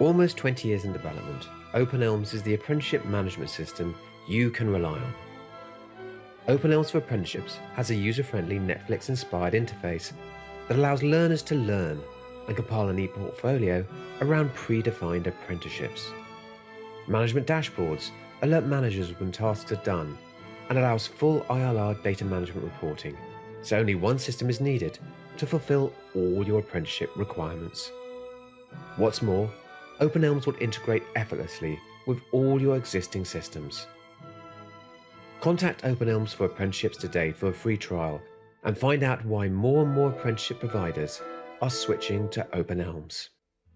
Almost 20 years in development, OpenElms is the apprenticeship management system you can rely on. OpenElms for Apprenticeships has a user-friendly Netflix-inspired interface that allows learners to learn and compile an e-portfolio around predefined apprenticeships. Management dashboards alert managers when tasks are done and allows full ILR data management reporting, so only one system is needed to fulfill all your apprenticeship requirements. What's more, OpenElms will integrate effortlessly with all your existing systems. Contact OpenElms for apprenticeships today for a free trial and find out why more and more apprenticeship providers are switching to OpenElms.